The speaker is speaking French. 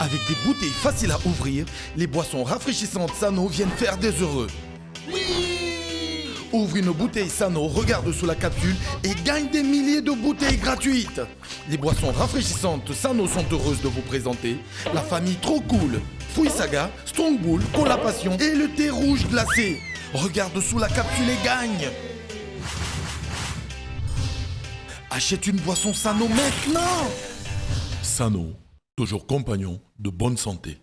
Avec des bouteilles faciles à ouvrir, les boissons rafraîchissantes Sano viennent faire des heureux. Ouvre une bouteille Sano, regarde sous la capsule et gagne des milliers de bouteilles gratuites. Les boissons rafraîchissantes Sano sont heureuses de vous présenter la famille trop cool, Fouille Saga, Strong Bull, Cola Passion et le thé rouge glacé. Regarde sous la capsule et gagne. Achète une boisson Sano maintenant. Sano, toujours compagnon de bonne santé.